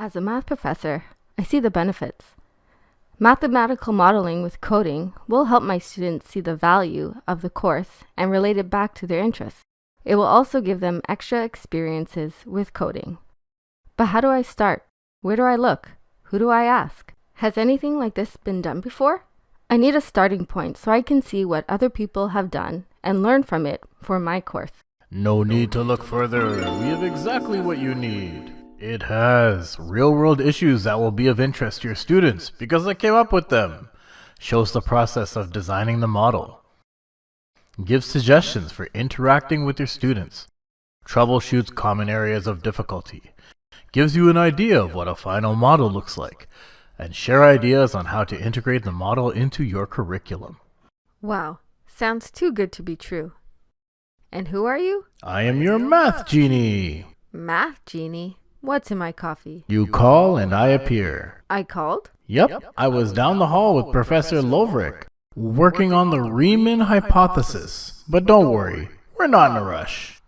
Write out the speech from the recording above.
As a math professor, I see the benefits. Mathematical modeling with coding will help my students see the value of the course and relate it back to their interests. It will also give them extra experiences with coding. But how do I start? Where do I look? Who do I ask? Has anything like this been done before? I need a starting point so I can see what other people have done and learn from it for my course. No need to look further. We have exactly what you need. It has real world issues that will be of interest to your students because I came up with them. Shows the process of designing the model. Gives suggestions for interacting with your students. Troubleshoots common areas of difficulty. Gives you an idea of what a final model looks like. And share ideas on how to integrate the model into your curriculum. Wow, sounds too good to be true. And who are you? I am your math genie. Math genie. What's in my coffee? You call and I appear. I called? Yep, I was down the hall with Professor Lovric, working on the Riemann hypothesis. But don't worry, we're not in a rush.